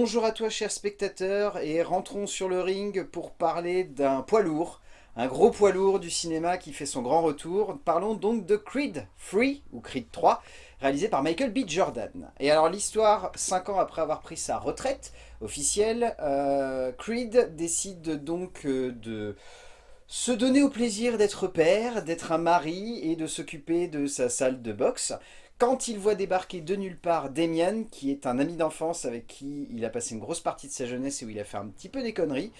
Bonjour à toi chers spectateurs et rentrons sur le ring pour parler d'un poids lourd, un gros poids lourd du cinéma qui fait son grand retour. Parlons donc de Creed 3 ou Creed 3, réalisé par Michael B. Jordan. Et alors l'histoire, 5 ans après avoir pris sa retraite officielle, euh, Creed décide donc euh, de se donner au plaisir d'être père, d'être un mari et de s'occuper de sa salle de boxe quand il voit débarquer de nulle part Damien, qui est un ami d'enfance avec qui il a passé une grosse partie de sa jeunesse et où il a fait un petit peu des conneries,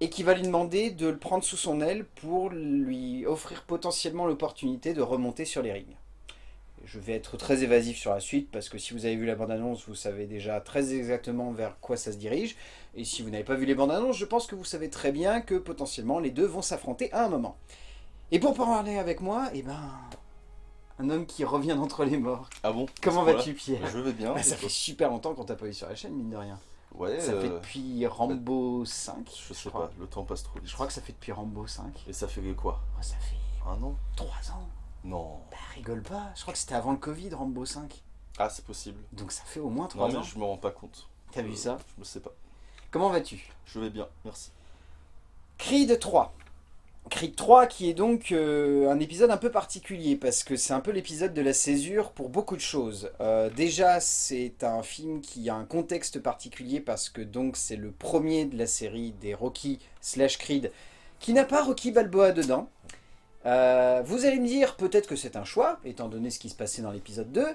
et qui va lui demander de le prendre sous son aile pour lui offrir potentiellement l'opportunité de remonter sur les rings. Je vais être très évasif sur la suite, parce que si vous avez vu la bande-annonce, vous savez déjà très exactement vers quoi ça se dirige, et si vous n'avez pas vu les bandes-annonces, je pense que vous savez très bien que potentiellement les deux vont s'affronter à un moment. Et pour parler avec moi, eh ben, un homme qui revient d'entre les morts. Ah bon? Comment vas-tu Pierre? Je vais bien. Bah, Ça fait super longtemps qu'on t'a pas eu sur la chaîne, mine de rien. Ouais. Ça fait euh, depuis Rambo 5. Je sais crois. pas, le temps passe trop vite. Je crois que ça fait depuis Rambo 5. Et ça fait quoi? Oh, ça fait Un an? 3 ans. Non. Bah rigole pas, je crois que c'était avant le Covid, Rambo 5. Ah, c'est possible. Donc ça fait au moins 3 Non, mais ans. je me rends pas compte. T'as vu Euh, ça? Je me sais pas. Comment vas-tu? Je vais bien, merci. Creed 3. Creed 3 qui est donc euh, un épisode un peu particulier parce que c'est un peu l'épisode de la césure pour beaucoup de choses. Euh, déjà c'est un film qui a un contexte particulier parce que donc c'est le premier de la série des Rocky slash Creed qui n'a pas Rocky Balboa dedans. Euh, vous allez me dire peut-être que c'est un choix étant donné ce qui se passait dans l'épisode 2.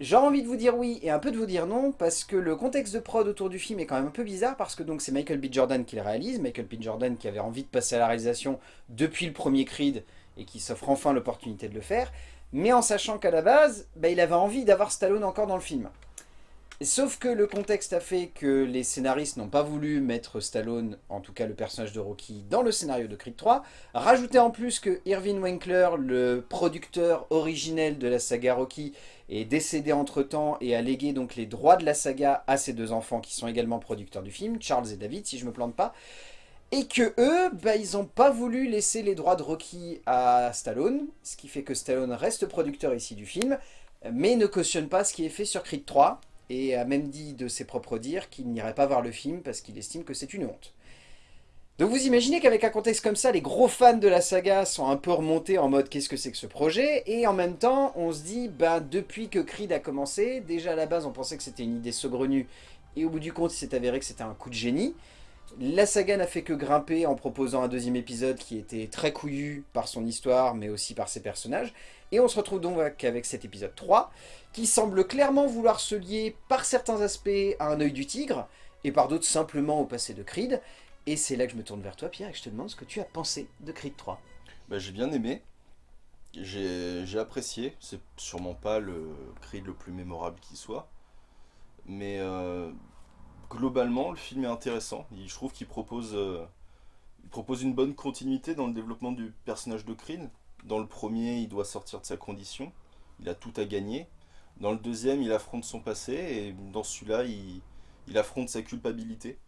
J'ai envie de vous dire oui et un peu de vous dire non parce que le contexte de prod autour du film est quand même un peu bizarre parce que donc c'est Michael B. Jordan qui le réalise, Michael B. Jordan qui avait envie de passer à la réalisation depuis le premier Creed et qui s'offre enfin l'opportunité de le faire, mais en sachant qu'à la base, bah, il avait envie d'avoir Stallone encore dans le film. Sauf que le contexte a fait que les scénaristes n'ont pas voulu mettre Stallone, en tout cas le personnage de Rocky, dans le scénario de Creed 3. Rajouter en plus que Irving Winkler, le producteur originel de la saga Rocky, est décédé entre-temps et a légué donc les droits de la saga à ses deux enfants qui sont également producteurs du film, Charles et David, si je me plante pas. Et que eux, bah, ils n'ont pas voulu laisser les droits de Rocky à Stallone, ce qui fait que Stallone reste producteur ici du film, mais ne cautionne pas ce qui est fait sur Creed 3, et a même dit de ses propres dires qu'il n'irait pas voir le film parce qu'il estime que c'est une honte. Donc vous imaginez qu'avec un contexte comme ça, les gros fans de la saga sont un peu remontés en mode qu'est-ce que c'est que ce projet Et en même temps, on se dit, ben, depuis que Creed a commencé, déjà à la base on pensait que c'était une idée saugrenue, et au bout du compte il s'est avéré que c'était un coup de génie. La saga n'a fait que grimper en proposant un deuxième épisode qui était très couillu par son histoire, mais aussi par ses personnages. Et on se retrouve donc avec cet épisode 3, qui semble clairement vouloir se lier par certains aspects à un œil du tigre, et par d'autres simplement au passé de Creed. Et c'est là que je me tourne vers toi Pierre et que je te demande ce que tu as pensé de Creed 3. Bah, j'ai bien aimé. J'ai apprécié. C'est sûrement pas le Creed le plus mémorable qui soit. Mais euh, globalement, le film est intéressant. Je trouve qu'il euh, propose une bonne continuité dans le développement du personnage de Creed. Dans le premier, il doit sortir de sa condition. Il a tout à gagner. Dans le deuxième, il affronte son passé. Et dans celui-là, il, il affronte sa culpabilité.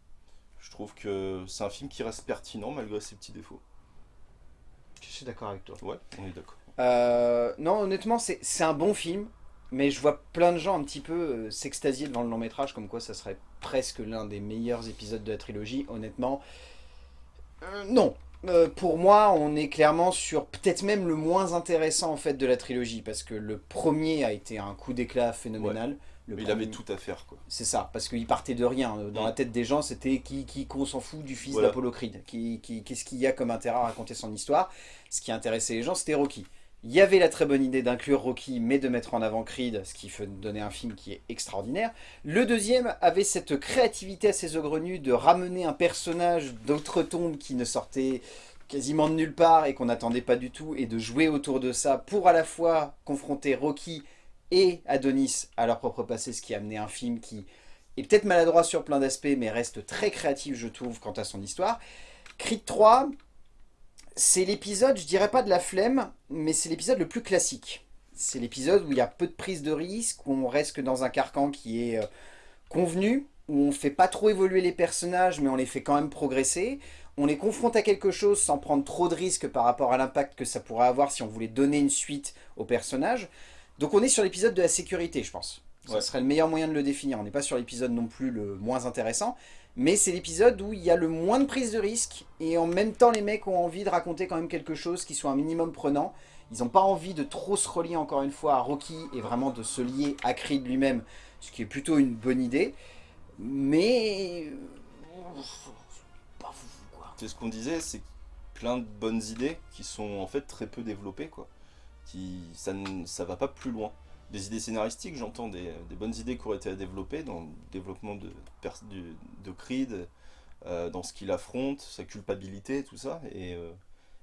Je trouve que c'est un film qui reste pertinent malgré ses petits défauts. Je suis d'accord avec toi. Ouais, on est d'accord. Euh, non, honnêtement, c'est c'est un bon film, mais je vois plein de gens un petit peu euh, s'extasier devant le long métrage, comme quoi ça serait presque l'un des meilleurs épisodes de la trilogie. Honnêtement, euh, non. Euh, pour moi, on est clairement sur peut-être même le moins intéressant en fait de la trilogie, parce que le premier a été un coup d'éclat phénoménal. Le Mais il avait tout à faire, quoi. C'est ça, parce qu'il partait de rien. Dans Mm. la tête des gens, c'était qui, qui qu'on s'en fout du fils Voilà. d'Apollo Creed? Qui, qui- Qu'est-ce qu'il y a comme intérêt à raconter son histoire? Ce qui intéressait les gens, c'était Rocky. Il y avait la très bonne idée d'inclure Rocky, mais de mettre en avant Creed, ce qui fait donner un film qui est extraordinaire. Le deuxième avait cette créativité assez saugrenue de ramener un personnage d'outre-tombe qui ne sortait quasiment de nulle part et qu'on n'attendait pas du tout, et de jouer autour de ça pour à la fois confronter Rocky et Adonis à leur propre passé, ce qui a amené un film qui est peut-être maladroit sur plein d'aspects, mais reste très créatif, je trouve, quant à son histoire. Creed 3, c'est l'épisode, je dirais pas de la flemme, mais c'est l'épisode le plus classique. C'est l'épisode où il y a peu de prise de risque, où on reste dans un carcan qui est euh, convenu, où on fait pas trop évoluer les personnages, mais on les fait quand même progresser. On les confronte à quelque chose sans prendre trop de risques par rapport à l'impact que ça pourrait avoir si on voulait donner une suite au personnage. Donc on est sur l'épisode de la sécurité, je pense. Ça Ouais. serait le meilleur moyen de le définir. On n'est pas sur l'épisode non plus le moins intéressant, mais c'est l'épisode où il y a le moins de prise de risque, et en même temps les mecs ont envie de raconter quand même quelque chose qui soit un minimum prenant. Ils n'ont pas envie de trop se relier encore une fois à Rocky, et vraiment de se lier à Creed lui-même, ce qui est plutôt une bonne idée. Mais... C'est ce qu'on disait, c'est plein de bonnes idées qui sont en fait très peu développées, quoi. Qui, ça, ne- ça va pas plus loin. Des idées scénaristiques, j'entends des, bonnes idées qui auraient été à développer dans le développement de, de Creed, euh, dans ce qu'il affronte, sa culpabilité, tout ça. Et euh,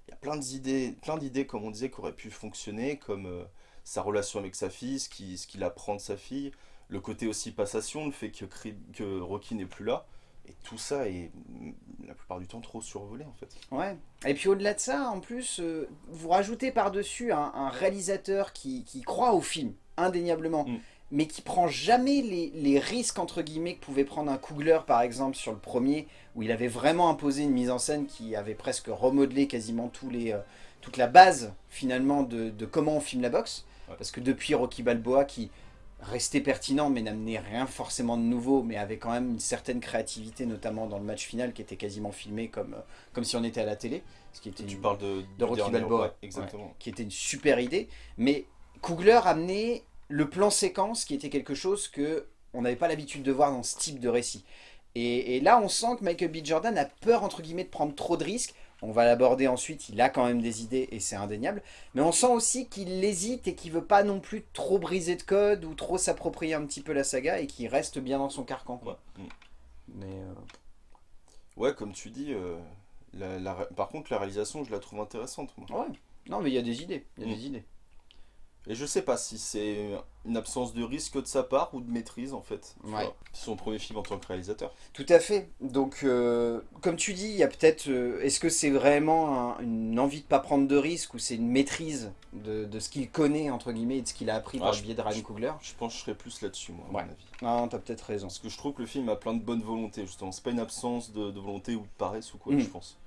il y a plein d'idées, plein d'idées, comme on disait, qui auraient pu fonctionner, comme euh, sa relation avec sa fille, ce qu'il apprend de sa fille, le côté aussi passation, le fait que, Creed- que Rocky n'est plus là. Et tout ça est mm, la plupart du temps trop survolé en fait. Ouais. Et puis au-delà de ça, en plus, euh, vous rajoutez par-dessus un, un réalisateur qui, qui croit au film, indéniablement, Mm. mais qui prend jamais les, les risques, entre guillemets, que pouvait prendre un Coogler, par exemple, sur le premier, où il avait vraiment imposé une mise en scène qui avait presque remodelé quasiment tous les, euh, toute la base, finalement, de, de comment on filme la boxe. Ouais. Parce que depuis Rocky Balboa, qui restait pertinent, mais n'amenait rien forcément de nouveau, mais avait quand même une certaine créativité, notamment dans le match final, qui était quasiment filmé comme, euh, comme si on était à la télé. Ce qui était Tu une- parles de, de Rocky Balboa. ouais, exactement. qui était une super idée. Mais Coogler amenait le plan séquence qui était quelque chose que on n'avait pas l'habitude de voir dans ce type de récit. Et, et là, on sent que Michael B. Jordan a peur, entre guillemets, de prendre trop de risques. On va l'aborder ensuite, il a quand même des idées et c'est indéniable. Mais on sent aussi qu'il hésite et qu'il veut pas non plus trop briser de code ou trop s'approprier un petit peu la saga et qu'il reste bien dans son carcan. Quoi. Mm. Mais euh, Ouais, comme tu dis, euh, la- la ré- par contre la réalisation je la trouve intéressante. Moi. ouais, non mais il y a des idées, il y a Mm. des idées. Et je sais pas si c'est une absence de risque de sa part ou de maîtrise en fait. Ouais. C'est son premier film en tant que réalisateur. Tout à fait. Donc, euh, comme tu dis, il y a peut-être. euh, Est-ce que c'est vraiment un- une envie de pas prendre de risques ou c'est une maîtrise de, de ce qu'il connaît, entre guillemets, et de ce qu'il a appris Ah, par je- le biais de Ryan Coogler? Je pense que je serais plus là-dessus moi, à Ouais. mon avis. Ah, t'as peut-être raison. Parce que je trouve que le film a plein de bonne volonté justement. C'est pas une absence de, de volonté ou de paresse ou quoi, Mm. je pense.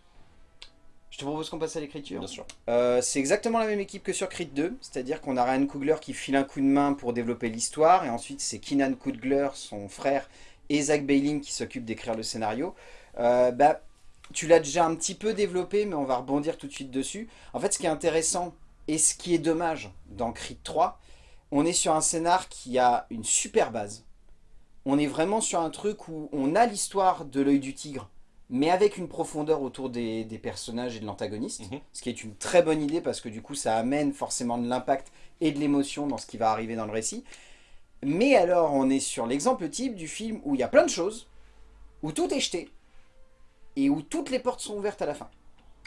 Je te propose qu'on passe à l'écriture. Bien sûr. Euh, c'est exactement la même équipe que sur Creed 2, c'est-à-dire qu'on a Ryan Coogler qui file un coup de main pour développer l'histoire, et ensuite c'est Keenan Coogler, son frère, et Zach Bailin qui s'occupent d'écrire le scénario. Euh, bah, tu l'as déjà un petit peu développé, mais on va rebondir tout de suite dessus. En fait, ce qui est intéressant, et ce qui est dommage dans Creed 3, on est sur un scénar qui a une super base. On est vraiment sur un truc où on a l'histoire de l'œil du tigre, mais avec une profondeur autour des, des personnages et de l'antagoniste. Mhm. Ce qui est une très bonne idée parce que du coup ça amène forcément de l'impact et de l'émotion dans ce qui va arriver dans le récit. Mais alors on est sur l'exemple type du film où il y a plein de choses, où tout est jeté, et où toutes les portes sont ouvertes à la fin.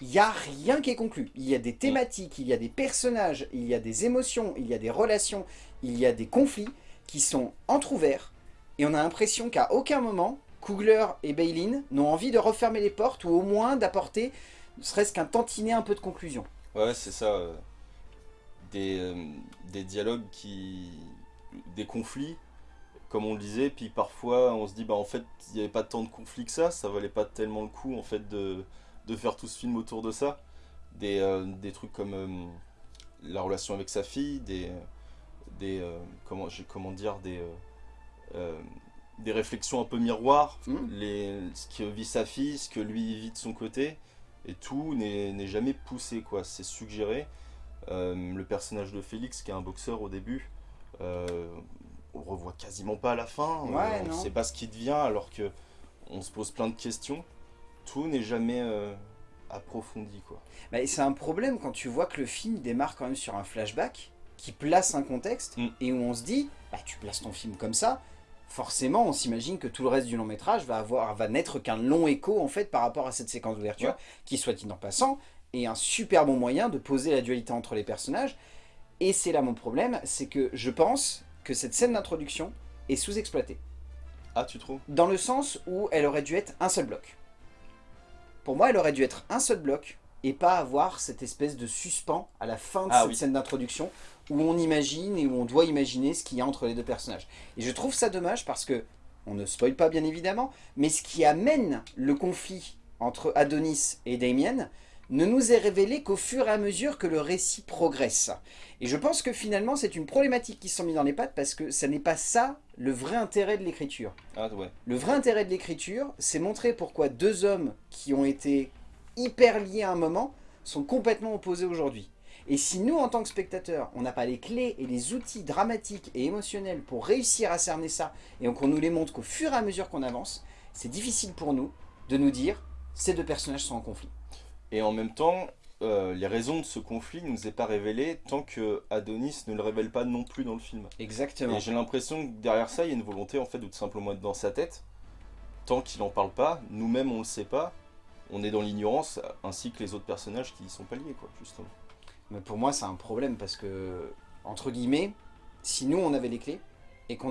Il n'y a rien qui est conclu. Il y a des thématiques, il y a des personnages, il y a des émotions, il y a des relations, il y a des conflits qui sont entrouverts, et on a l'impression qu'à aucun moment, Coogler et Bailin n'ont envie de refermer les portes, ou au moins d'apporter ne serait-ce qu'un tantinet un peu de conclusion. Ouais, c'est ça. euh, des, euh, des dialogues qui. des conflits, comme on le disait, puis parfois on se dit, bah en fait, il n'y avait pas tant de conflits que ça, ça valait pas tellement le coup en fait de, faire tout ce film autour de ça. Des, euh, trucs comme la relation avec sa fille, des. des comment, comment dire, des. Des réflexions un peu miroirs, Mhm. les, ce que vit sa fille, ce que lui vit de son côté, et tout n'est jamais poussé, quoi. C'est suggéré. Euh, le personnage de Félix, qui est un boxeur au début, euh, on le revoit quasiment pas à la fin. Ouais, Euh, on non. sait pas ce qui devient, alors que on se pose plein de questions. Tout n'est jamais euh, approfondi, quoi. Bah, c'est un problème quand tu vois que le film démarre quand même sur un flashback qui place un contexte Mm. et où on se dit, bah, tu places ton film comme ça, forcément on s'imagine que tout le reste du long métrage va, avoir, va n'être qu'un long écho en fait par rapport à cette séquence d'ouverture, Ouais. qui soit dit en passant, est un super bon moyen de poser la dualité entre les personnages. Et c'est là mon problème, c'est que je pense que cette scène d'introduction est sous-exploitée. Ah, tu trouves? Dans le sens où elle aurait dû être un seul bloc. Pour moi, elle aurait dû être un seul bloc et pas avoir cette espèce de suspens à la fin de Ah cette oui. scène d'introduction où on imagine et où on doit imaginer ce qu'il y a entre les deux personnages. Et je trouve ça dommage parce que, on ne spoil pas bien évidemment, mais ce qui amène le conflit entre Adonis et Damien ne nous est révélé qu'au fur et à mesure que le récit progresse. Et je pense que finalement, c'est une problématique qui se sont mis dans les pattes parce que ça n'est pas ça le vrai intérêt de l'écriture. Ah ouais. Le vrai intérêt de l'écriture, c'est montrer pourquoi deux hommes qui ont été hyper liés à un moment sont complètement opposés aujourd'hui. Et si nous, en tant que spectateurs, on n'a pas les clés et les outils dramatiques et émotionnels pour réussir à cerner ça, et qu'on nous les montre qu'au fur et à mesure qu'on avance, c'est difficile pour nous de nous dire ces deux personnages sont en conflit. Et en même temps, euh, les raisons de ce conflit ne nous est pas révélé tant que Adonis ne le révèle pas non plus dans le film. Exactement. Et j'ai l'impression que derrière ça, il y a une volonté en fait de tout simplement être dans sa tête. Tant qu'il en parle pas, nous-mêmes on le sait pas, on est dans l'ignorance, ainsi que les autres personnages qui y sont pas liés, quoi, justement. Mais pour moi, c'est un problème parce que, entre guillemets, si nous on avait les clés et qu'on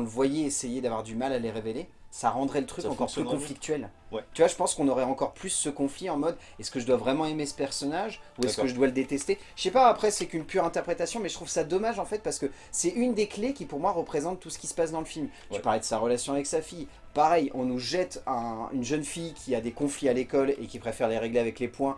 le voyait essayer d'avoir du mal à les révéler, ça rendrait le truc Ça encore plus conflictuel. Ouais. Tu vois, je pense qu'on aurait encore plus ce conflit en mode est-ce que je dois vraiment aimer ce personnage ou est-ce que je dois le détester? Je sais pas, après c'est qu'une pure interprétation, mais je trouve ça dommage en fait parce que c'est une des clés qui pour moi représente tout ce qui se passe dans le film. Tu Ouais. parlais de sa relation avec sa fille. Pareil, on nous jette un- une jeune fille qui a des conflits à l'école et qui préfère les régler avec les points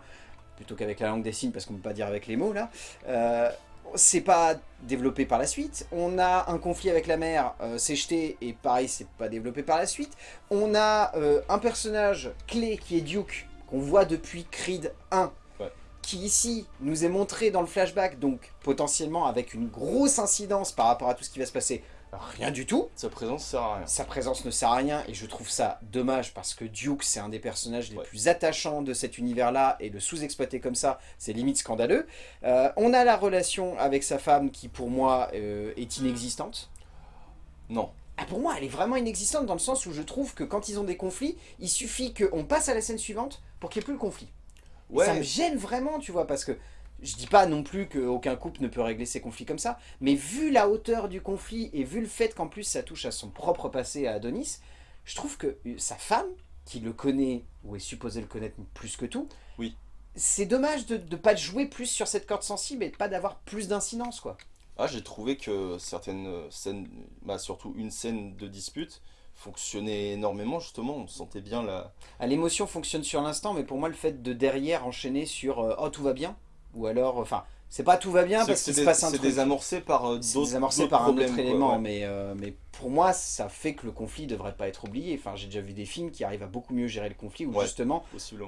plutôt qu'avec la langue des signes parce qu'on peut pas dire avec les mots là. Euh, c'est pas développé par la suite. On a un conflit avec la mère, euh, c'est jeté, et pareil, c'est pas développé par la suite. On a euh, un personnage clé qui est Duke, qu'on voit depuis Creed 1, Ouais. qui ici nous est montré dans le flashback, donc potentiellement avec une grosse incidence par rapport à tout ce qui va se passer. Rien du tout. Sa présence sert à rien. Sa présence ne sert à rien et je trouve ça dommage parce que Duke c'est un des personnages les Ouais. plus attachants de cet univers-là et le sous-exploiter comme ça, c'est limite scandaleux. Euh, on a la relation avec sa femme qui pour moi euh, est inexistante. Non. Ah, pour moi elle est vraiment inexistante dans le sens où je trouve que quand ils ont des conflits, il suffit qu'on passe à la scène suivante pour qu'il n'y ait plus le conflit. Et Ça me Ouais, gêne vraiment, tu vois, parce que je dis pas non plus qu'aucun couple ne peut régler ses conflits comme ça, mais vu la hauteur du conflit et vu le fait qu'en plus ça touche à son propre passé à Adonis, je trouve que euh, sa femme, qui le connaît, ou est supposée le connaître plus que tout, Oui. c'est dommage de ne pas jouer plus sur cette corde sensible et de pas d'avoir plus d'incidence, quoi. ah, j'ai trouvé que certaines scènes, bah, surtout une scène de dispute, fonctionnait énormément justement. On sentait bien la. Ah, L'émotion fonctionne sur l'instant, mais pour moi le fait de derrière enchaîner sur euh, oh tout va bien », ou alors, enfin, c'est pas tout va bien C'est parce qu'il se passe un c'est truc. désamorcé par euh, C'est d'autres désamorcé d'autres par un autre quoi, élément, ouais. mais, euh, mais pour moi, ça fait que le conflit devrait pas être oublié. Enfin, j'ai déjà vu des films qui arrivent à beaucoup mieux gérer le conflit, où Ouais. justement,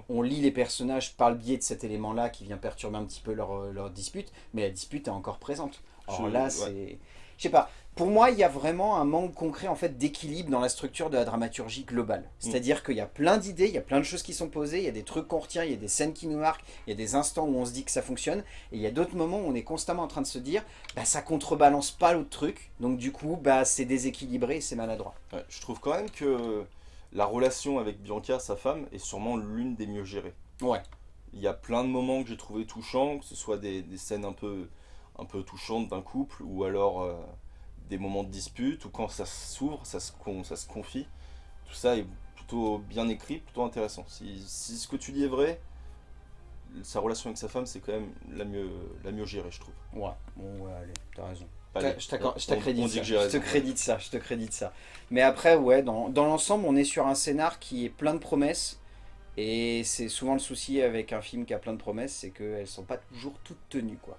on lit les personnages par le biais de cet élément-là qui vient perturber un petit peu leur, euh, leur dispute, mais la dispute est encore présente. Alors Je- là, ouais. c'est... Je sais pas, pour moi, il y a vraiment un manque concret en fait d'équilibre dans la structure de la dramaturgie globale. C'est-à-dire qu'il y a plein d'idées, il y a plein de choses qui sont posées, il y a des trucs qu'on retient, il y a des scènes qui nous marquent, il y a des instants où on se dit que ça fonctionne, et il y a d'autres moments où on est constamment en train de se dire, bah ça contrebalance pas l'autre truc, donc du coup, bah c'est déséquilibré et c'est maladroit. Ouais, je trouve quand même que la relation avec Bianca, sa femme, est sûrement l'une des mieux gérées. Ouais. Il y a plein de moments que j'ai trouvé touchants, que ce soit des, des scènes un peu, un peu touchantes d'un couple, ou alors euh, des moments de dispute, ou quand ça s'ouvre, ça se, con- ça se confie. Tout ça est plutôt bien écrit, plutôt intéressant. Si, si ce que tu dis est vrai, sa relation avec sa femme, c'est quand même la mieux, la mieux gérée, je trouve. Ouais, bon ouais, allez, t'as raison. Allez, je t'accrédite dit ça, je te crédite ça, je te crédite ça. Mais après, ouais, dans, dans l'ensemble, on est sur un scénar qui est plein de promesses. Et c'est souvent le souci avec un film qui a plein de promesses, c'est qu'elles sont pas toujours toutes tenues, quoi.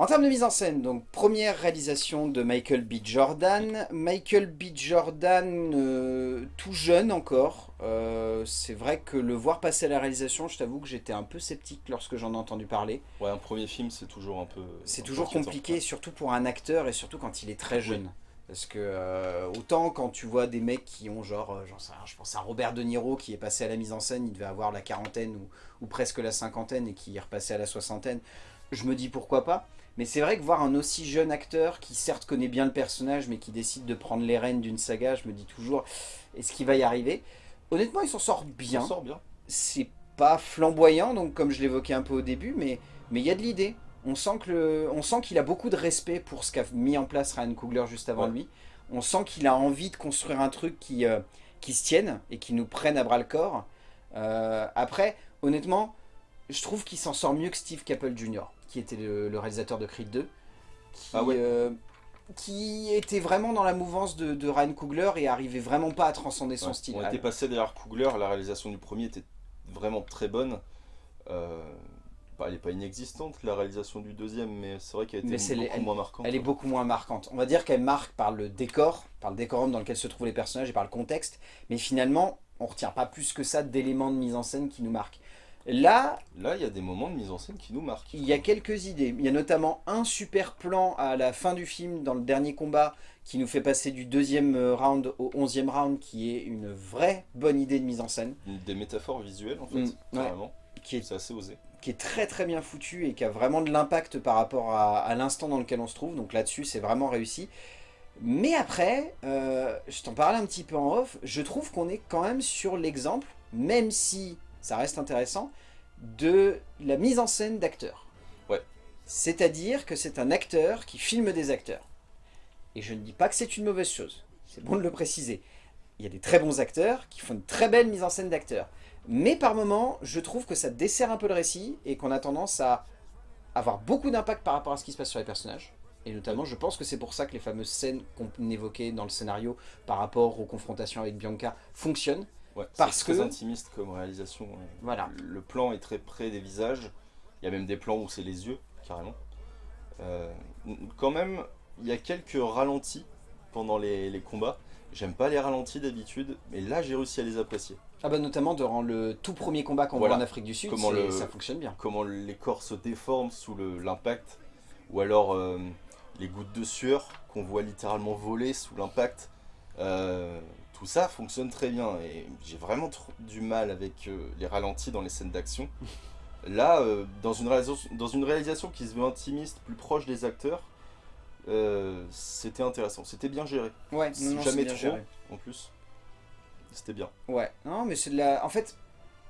En termes de mise en scène, donc première réalisation de Michael B. Jordan. Michael B. Jordan, euh, tout jeune encore. Euh, c'est vrai que le voir passer à la réalisation, je t'avoue que j'étais un peu sceptique lorsque j'en ai entendu parler. Ouais, un premier film, c'est toujours un peu. C'est toujours compliqué, surtout pour un acteur et surtout quand il est très jeune. Parce que euh, autant quand tu vois des mecs qui ont genre, j'en sais rien, je pense à Robert De Niro qui est passé à la mise en scène, il devait avoir la quarantaine ou, ou presque la cinquantaine et qui est repassé à la soixantaine, je me dis pourquoi pas. Mais c'est vrai que voir un aussi jeune acteur qui certes connaît bien le personnage mais qui décide de prendre les rênes d'une saga, je me dis toujours, est-ce qu'il va y arriver? Honnêtement il s'en sort Il bien s'en sort bien. c'est pas flamboyant, donc comme je l'évoquais un peu au début, mais mais il y a de l'idée. On sent qu'il a beaucoup de respect pour ce qu'a mis en place Ryan Coogler juste avant Ouais. lui. On sent qu'il a envie de construire un truc qui, euh, qui se tienne et qui nous prenne à bras le corps. Euh, après, honnêtement, je trouve qu'il s'en sort mieux que Steve Caple Jr., qui était le, le réalisateur de Creed 2, qui, Ah ouais. euh, qui était vraiment dans la mouvance de, de Ryan Coogler et arrivait vraiment pas à transcender son Ouais. style. On était passé derrière Coogler, la réalisation du premier était vraiment très bonne. Euh, bah, elle n'est pas inexistante, la réalisation du deuxième, mais c'est vrai qu'elle était beaucoup moins marquante. Elle est beaucoup moins marquante. On va dire qu'elle marque par le décor, par le décorum dans lequel se trouvent les personnages et par le contexte. Mais finalement, on retient pas plus que ça d'éléments de mise en scène qui nous marquent. Là, Là, il y a des moments de mise en scène qui nous marquent. il y a quelques idées. Il y a notamment un super plan à la fin du film, dans le dernier combat, qui nous fait passer du deuxième euh, round au onzième round, qui est une vraie bonne idée de mise en scène, Des métaphores visuelles, en fait, Mm, ouais. carrément. qui est C'est assez osé. qui est très très bien foutu et qui a vraiment de l'impact par rapport à, à l'instant dans lequel on se trouve. Donc là-dessus, c'est vraiment réussi. Mais après, euh, je t'en parlais un petit peu en off, je trouve qu'on est quand même sur l'exemple, même si ça reste intéressant, de la mise en scène d'acteurs. Ouais. C'est-à-dire que c'est un acteur qui filme des acteurs. Et je ne dis pas que c'est une mauvaise chose, c'est bon de le préciser. Il y a des très bons acteurs qui font une très belle mise en scène d'acteurs. Mais par moments, je trouve que ça dessert un peu le récit et qu'on a tendance à avoir beaucoup d'impact par rapport à ce qui se passe sur les personnages. Et notamment, je pense que c'est pour ça que les fameuses scènes qu'on évoquait dans le scénario par rapport aux confrontations avec Bianca fonctionnent. Ouais, Parce très que- intimiste comme réalisation. Voilà. Le plan est très près des visages. Il y a même des plans où c'est les yeux, carrément. Euh, quand même, il y a quelques ralentis pendant les, les combats. J'aime pas les ralentis d'habitude, mais là j'ai réussi à les apprécier. Ah bah notamment durant le tout premier combat qu'on Voilà. voit en Afrique du Sud, Comment c'est- le- ça fonctionne bien. Comment les corps se déforment sous l'impact, ou alors euh, les gouttes de sueur qu'on voit littéralement voler sous l'impact. Euh, tout ça fonctionne très bien et j'ai vraiment trop du mal avec euh, les ralentis dans les scènes d'action. Là, euh, dans, une réalisation, dans une réalisation qui se veut intimiste, plus proche des acteurs, euh, c'était intéressant. C'était bien géré. Ouais, non, jamais bien trop. géré. En plus, c'était bien. Ouais, non, mais c'est de la. En fait,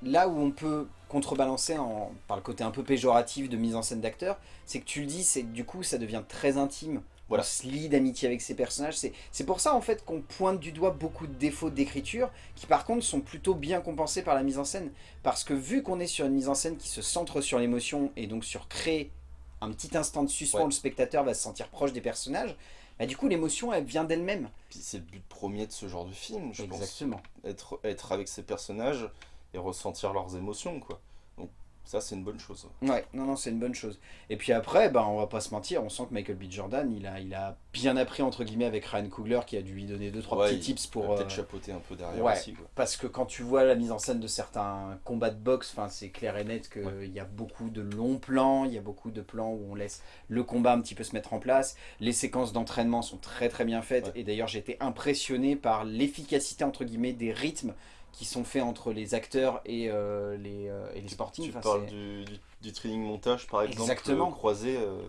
là où on peut contrebalancer en... par le côté un peu péjoratif de mise en scène d'acteur, c'est que tu le dis, c'est que du coup ça devient très intime. Voilà. On se lie d'amitié avec ces personnages. C'est pour ça en fait qu'on pointe du doigt beaucoup de défauts d'écriture qui par contre sont plutôt bien compensés par la mise en scène. Parce que vu qu'on est sur une mise en scène qui se centre sur l'émotion et donc sur créer un petit instant de suspens, Ouais. le spectateur va se sentir proche des personnages, bah, du coup l'émotion elle vient d'elle-même. C'est le but premier de ce genre de film, je pense. Exactement. être, être avec ces personnages et ressentir leurs émotions, quoi. Donc ça, c'est une bonne chose. Ouais, non, non, c'est une bonne chose. Et puis après, bah, on va pas se mentir, on sent que Michael B. Jordan, il a, il a bien appris, entre guillemets, avec Ryan Coogler, qui a dû lui donner deux, trois Ouais, petits tips pour... euh, Peut-être chapeauter un peu derrière ouais. aussi, quoi. Parce que quand tu vois la mise en scène de certains combats de boxe, c'est clair et net qu'il Ouais. y a beaucoup de longs plans, il y a beaucoup de plans où on laisse le combat un petit peu se mettre en place. Les séquences d'entraînement sont très très bien faites. Et d'ailleurs, j'ai été impressionné par l'efficacité, entre guillemets, des rythmes qui sont faits entre les acteurs et, euh, les, euh, et les sportifs. Tu Enfin, parles du, du, du training montage, par exemple, Exactement. euh, croisé, euh,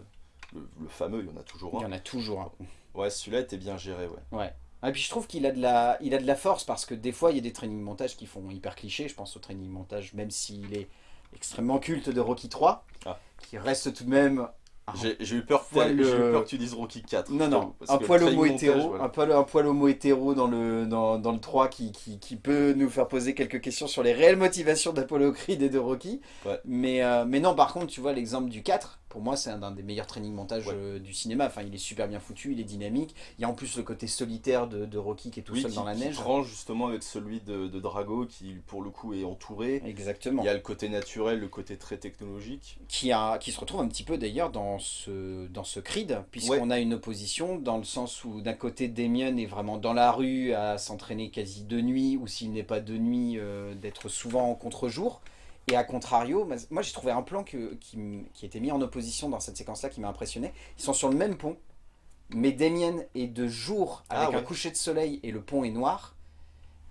le, le fameux, il y en a toujours Il y un. en a toujours un. Ouais, celui-là était bien géré, ouais. Ouais. Et puis je trouve qu'il a, de la- il a de la force parce que des fois il y a des training montages qui font hyper cliché. Je pense au training montage, même s'il est extrêmement culte de Rocky 3, Ah. qui reste tout de même. J'ai eu, peur poil, eu peur que tu dises Rocky 4. Non, non, un poil homo montage, hétéro, voilà. un, poil, un poil homo hétéro dans le, dans, dans le 3 qui, qui, qui peut nous faire poser quelques questions sur les réelles motivations d'Apollo Creed et de Rocky. Ouais. Mais, euh, mais non, par contre, tu vois l'exemple du 4, pour moi c'est un, un des meilleurs training montages Ouais. euh, du cinéma. Enfin, il est super bien foutu, il est dynamique. Il y a en plus le côté solitaire de, de Rocky qui est tout Oui, seul qui, dans la qui neige. tranche justement avec celui de, de Drago, qui pour le coup est entouré. Exactement. Il y a le côté naturel, le côté très technologique. qui, a, qui se retrouve un petit peu d'ailleurs dans ce, dans ce Creed, puisqu'on a une opposition dans le sens où d'un côté Damien est vraiment dans la rue à s'entraîner quasi de nuit, ou s'il n'est pas de nuit, euh, d'être souvent en contre-jour. Et à contrario, moi j'ai trouvé un plan que, qui, qui était mis en opposition dans cette séquence-là qui m'a impressionné. Ils sont sur le même pont, mais Damien est de jour avec Ah un coucher de soleil et le pont est noir.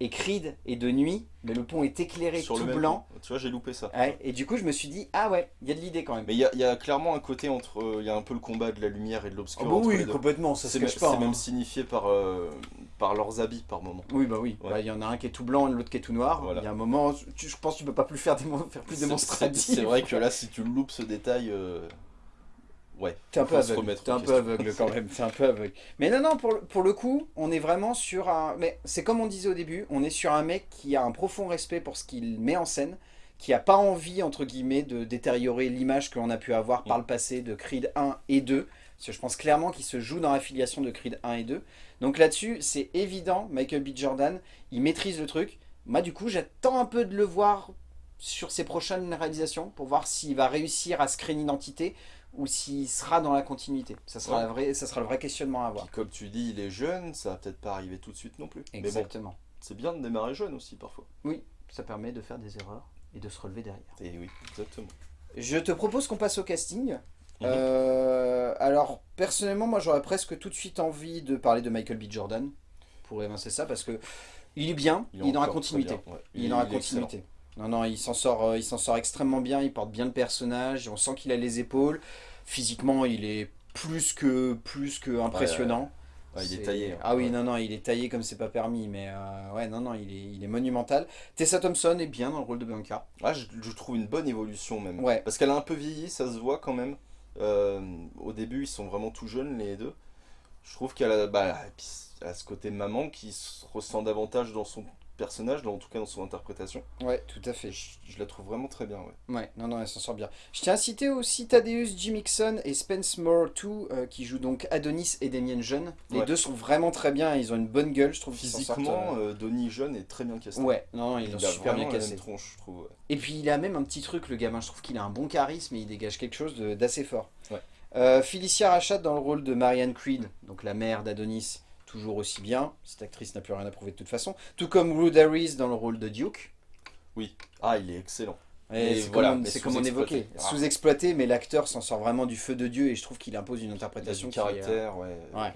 Et Creed est de nuit, mais le pont est éclairé Sur tout le blanc. Tu vois, j'ai loupé ça. Ouais, et du coup je me suis dit, ah ouais, il y a de l'idée quand même. Mais il y a, il y a clairement un côté entre. euh, Il y a un peu le combat de la lumière et de l'obscur. Ah bah entre oui, complètement, ça se cache pas. c'est hein. même signifié par, euh, par leurs habits par moment. Oui, bah oui. Ouais. Bah, Il y en a un qui est tout blanc et l'autre qui est tout noir. Voilà. Il y a un moment, tu- je pense que tu peux pas plus faire, démon- faire plus démonstratif. C'est c'est vrai que là, si tu loupes ce détail, euh, ouais. T'es un peu aveugle. en un peu aveugle quand même. T'es un peu aveugle. Mais non, non, pour, le- pour le coup, on est vraiment sur un. Mais c'est comme on disait au début, on est sur un mec qui a un profond respect pour ce qu'il met en scène, qui a pas envie, entre guillemets, de détériorer l'image que l'on a pu avoir par le passé de Creed 1 et 2. Parce que je pense clairement qu'il se joue dans l'affiliation de Creed 1 et 2. Donc là-dessus, c'est évident, Michael B. Jordan, il maîtrise le truc. Moi, du coup, j'attends un peu de le voir sur ses prochaines réalisations pour voir s'il va réussir à se créer une identité ou s'il sera dans la continuité. Ça sera, Ouais. la vraie, ça sera le vrai questionnement à avoir. Puis comme tu dis, il est jeune, ça va peut-être pas arriver tout de suite non plus. Bon, Exactement. c'est bien de démarrer jeune aussi parfois. Oui, ça permet de faire des erreurs et de se relever derrière. Et oui, exactement. Je te propose qu'on passe au casting. Euh, alors, personnellement, moi j'aurais presque tout de suite envie de parler de Michael B. Jordan pour évincer ça parce que il est bien, il, est dans la continuité. bien, ouais. Il, est dans la il excellent. Non, non, il s'en sort, euh, il s'en sort extrêmement bien, il porte bien le personnage, on sent qu'il a les épaules. Physiquement, il est plus que, plus que impressionnant. Ouais, il est taillé. hein. Ah oui, non, non, il est taillé comme c'est pas permis, mais euh, ouais, non, non, il est, il est monumental. Tessa Thompson est bien dans le rôle de Bianca. Ah, je, je trouve une bonne évolution même. Ouais. Parce qu'elle a un peu vieilli, ça se voit quand même. Euh, au début, ils sont vraiment tout jeunes les deux. Je trouve qu'elle a, bah, elle a ce côté maman qui se ressent davantage dans son personnage, dans, en tout cas dans son interprétation. Ouais, tout à fait. Je, je la trouve vraiment très bien. Ouais. Ouais, non, non, elle s'en sort bien. Je tiens à citer aussi Thaddeus J. Mixon et Spence Moore 2, euh, qui jouent donc Adonis et Damien Jeune. Les Ouais. deux sont vraiment très bien, ils ont une bonne gueule, je trouve. Physiquement, euh, euh, Donnie Jeune est très bien casté. Ouais, non, non, ils il l'ont a super bien cassé. tronche, je trouve. ouais. Et puis il a même un petit truc, le gamin, je trouve qu'il a un bon charisme et il dégage quelque chose d'assez fort. Ouais. Euh, Felicia Rachat dans le rôle de Marianne Creed, donc la mère d'Adonis, toujours aussi bien. Cette actrice n'a plus rien à prouver de toute façon. Tout comme Ruth Harris dans le rôle de Duke. Ah, il est excellent. C'est voilà, comme, on- évoquait, Ah. sous-exploité, mais l'acteur s'en sort vraiment du feu de Dieu et je trouve qu'il impose une interprétation du qui est, euh, caractère, ouais. Ouais.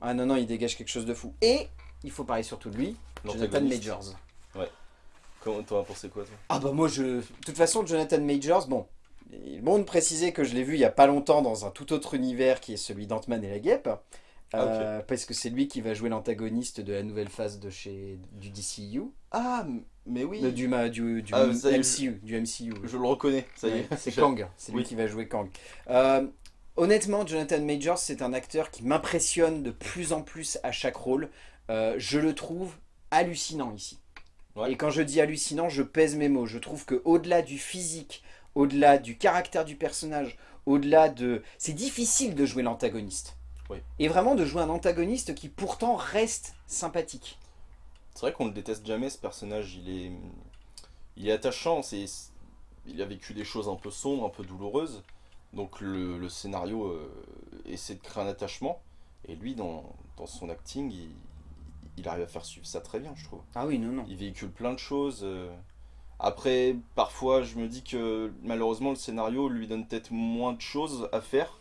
Ah non, non, il dégage quelque chose de fou. Et il faut parler surtout de lui, Jonathan. Majors. Comment t'en as pensé quoi, toi? Ah bah moi, je... de toute façon, Jonathan Majors, bon, il est bon de préciser que je l'ai vu il y a pas longtemps dans un tout autre univers qui est celui d'Ant-Man et la Guêpe. Ah. Euh, Parce que c'est lui qui va jouer l'antagoniste de la nouvelle phase de chez du DCU, Ah, mais oui, de- du, du, du Ah, MCU, du MCU. je le reconnais, ça y est. c'est Kang, c'est lui Oui. qui va jouer Kang. Euh, honnêtement, Jonathan Majors, c'est un acteur qui m'impressionne de plus en plus à chaque rôle. Euh, je le trouve hallucinant ici. Ouais. Et quand je dis hallucinant, je pèse mes mots. Je trouve que au-delà du physique, au-delà du caractère du personnage, au-delà de... C'est difficile de jouer l'antagoniste. Oui. Et vraiment de jouer un antagoniste qui pourtant reste sympathique. C'est vrai qu'on le déteste jamais ce personnage, il est, il est attachant, c'est, il a vécu des choses un peu sombres, un peu douloureuses, donc le, le scénario euh, essaie de créer un attachement, et lui dans, dans son acting, il, il arrive à faire suivre ça très bien je trouve. Ah oui, non, non. Il véhicule plein de choses. euh. Après, parfois je me dis que malheureusement le scénario lui donne peut-être moins de choses à faire,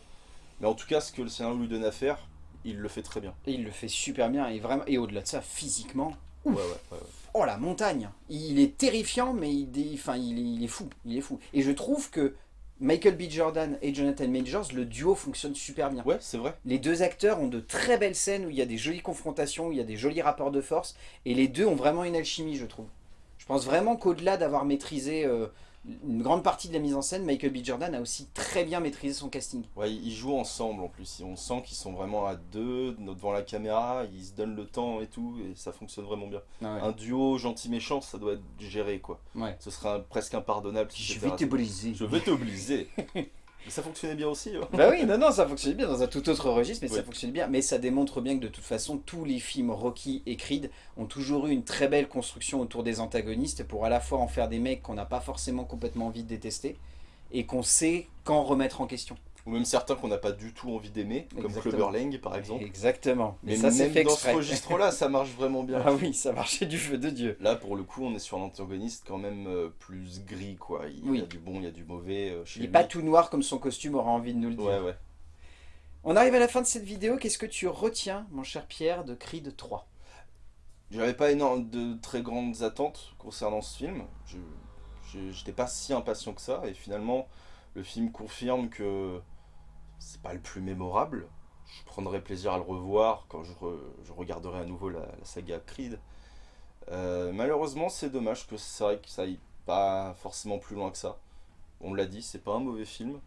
mais en tout cas ce que le scénario lui donne à faire, il le fait très bien. Et il le fait super bien. Et, vraiment... et au-delà de ça, physiquement, Ouais, ouais, ouais, ouais. Oh la montagne Il est terrifiant mais il, enfin, il est fou, il est fou. Et je trouve que Michael B. Jordan et Jonathan Majors, le duo fonctionne super bien. Ouais, c'est vrai. Les deux acteurs ont de très belles scènes où il y a des jolies confrontations, où il y a des jolis rapports de force, et les deux ont vraiment une alchimie, je trouve. Je pense vraiment qu'au-delà d'avoir maîtrisé euh, une grande partie de la mise en scène, Michael B. Jordan a aussi très bien maîtrisé son casting. Ouais, ils jouent ensemble en plus. On sent qu'ils sont vraiment à deux devant la caméra, ils se donnent le temps et tout, et ça fonctionne vraiment bien. Un duo gentil-méchant, ça doit être géré quoi. Ouais. Ce serait presque impardonnable si Je vais te raté. briser. Je vais t'obliger. Mais ça fonctionnait bien aussi. hein. Bah oui, non, non, ça fonctionne bien dans un tout autre registre, mais ça fonctionne bien. Mais ça démontre bien que de toute façon, tous les films Rocky et Creed ont toujours eu une très belle construction autour des antagonistes pour à la fois en faire des mecs qu'on n'a pas forcément complètement envie de détester et qu'on sait quand remettre en question. Ou même certains qu'on n'a pas du tout envie d'aimer, comme Exactement. Clover Lang par exemple. Exactement. Mais, Mais ça, même fait dans exprès. ce registre-là, ça marche vraiment bien. Ah oui, ça marchait du feu de Dieu. Là, pour le coup, on est sur un antagoniste quand même euh, plus gris, quoi. Il Oui. y a du bon, il y a du mauvais euh, chez Il n'est pas tout noir comme son costume aura envie de nous le dire. Ouais, ouais. On arrive à la fin de cette vidéo. Qu'est-ce que tu retiens, mon cher Pierre, de Creed 3 J'avais pas énorme de très grandes attentes concernant ce film. J'étais pas si impatient que ça et finalement le film confirme que c'est pas le plus mémorable. Je prendrai plaisir à le revoir quand je, re- je regarderai à nouveau la, la saga Creed. Euh, malheureusement, c'est dommage que c'est vrai que ça aille pas forcément plus loin que ça. On l'a dit, c'est pas un mauvais film.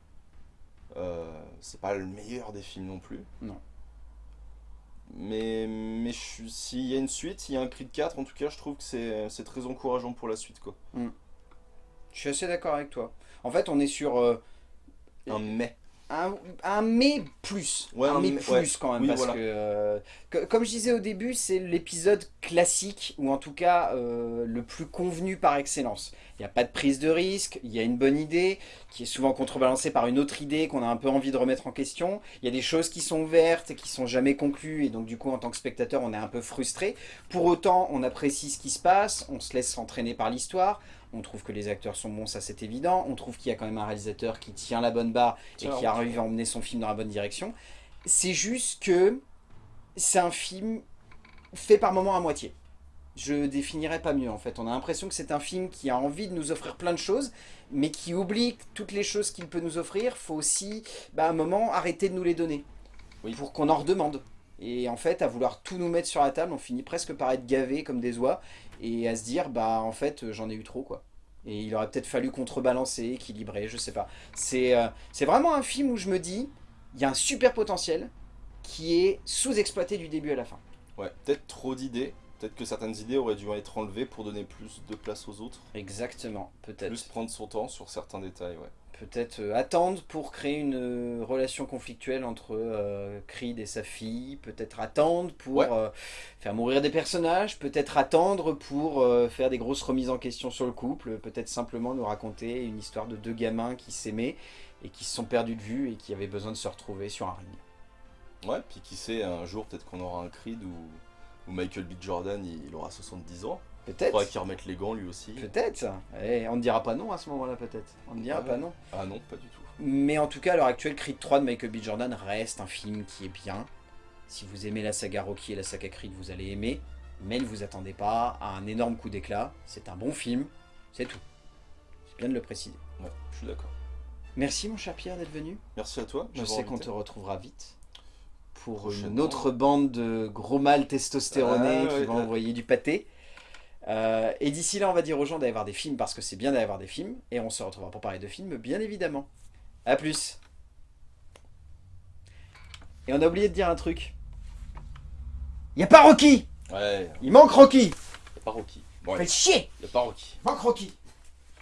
Euh, c'est pas le meilleur des films non plus. Non. Mais, mais s'il y a une suite, s'il y a un Creed 4, en tout cas, je trouve que c'est très encourageant pour la suite. quoi. Je suis assez d'accord avec toi. En fait, on est sur... euh, Un mais. Un, un mais plus. Ouais, un un mais mais- plus ouais. quand même. Oui, parce voilà. que, euh, que- comme je disais au début, c'est l'épisode classique, ou en tout cas euh, le plus convenu par excellence. Il n'y a pas de prise de risque, il y a une bonne idée, qui est souvent contrebalancée par une autre idée qu'on a un peu envie de remettre en question. Il y a des choses qui sont ouvertes et qui sont jamais conclues, et donc du coup en tant que spectateur on est un peu frustré. Pour autant, on apprécie ce qui se passe, on se laisse entraîner par l'histoire. On trouve que les acteurs sont bons, ça c'est évident. On trouve qu'il y a quand même un réalisateur qui tient la bonne barre et qui arrive à emmener son film dans la bonne direction. C'est juste que c'est un film fait par moments à moitié. Je définirais pas mieux en fait. On a l'impression que c'est un film qui a envie de nous offrir plein de choses, mais qui oublie que toutes les choses qu'il peut nous offrir, faut aussi, bah, à un moment, arrêter de nous les donner. Oui. Pour qu'on en redemande. Et en fait, à vouloir tout nous mettre sur la table, on finit presque par être gavé comme des oies, et à se dire, bah en fait, euh, j'en ai eu trop quoi. Et il aurait peut-être fallu contrebalancer, équilibrer, je sais pas. C'est euh, c'est vraiment un film où je me dis, il y a un super potentiel qui est sous-exploité du début à la fin. Ouais, peut-être trop d'idées. Peut-être que certaines idées auraient dû être enlevées pour donner plus de place aux autres. Exactement, peut-être. Plus prendre son temps sur certains détails, ouais. Peut-être euh, attendre pour créer une euh, relation conflictuelle entre euh, Creed et sa fille. Peut-être attendre pour Ouais. faire mourir des personnages. Peut-être attendre pour faire des grosses remises en question sur le couple. Peut-être simplement nous raconter une histoire de deux gamins qui s'aimaient et qui se sont perdus de vue et qui avaient besoin de se retrouver sur un ring. Ouais, puis qui sait, un jour peut-être qu'on aura un Creed où, où Michael B. Jordan il, il aura 70 ans. Il Peut-être. faudra qu'il remette les gants lui aussi. Peut-être. Et on ne dira pas non à ce moment-là peut-être. On ne dira Ouais. pas non. Ah non, pas du tout. Mais en tout cas, à l'heure actuelle, Creed 3 de Michael B. Jordan reste un film qui est bien. Si vous aimez la saga Rocky et la saga Creed, vous allez aimer. Mais ne vous attendez pas à un énorme coup d'éclat. C'est un bon film, c'est tout. C'est bien de le préciser. Ouais, je suis d'accord. Merci mon cher Pierre d'être venu. Merci à toi. Je sais qu'on te retrouvera vite. Pour une autre bande de gros mâles testostéronés Ah, qui ouais, vont ouais. envoyer du pâté. Euh, et d'ici là, on va dire aux gens d'aller voir des films parce que c'est bien d'aller voir des films. Et on se retrouvera pour parler de films, bien évidemment. A plus. Et on a oublié de dire un truc. Y a pas Rocky Ouais, Il manque Rocky y a pas Rocky. Bon, chier y a pas Rocky. Manque Rocky